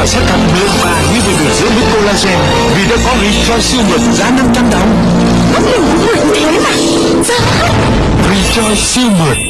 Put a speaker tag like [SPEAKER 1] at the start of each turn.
[SPEAKER 1] loại sắt sẽ thật mượt như vừa được dưỡng với collagen Vì đã có Rejoice siêu mượt giá 500 đồng
[SPEAKER 2] Vẫn nhiều người như thế mà. Dạ.
[SPEAKER 1] Rejoice siêu mượt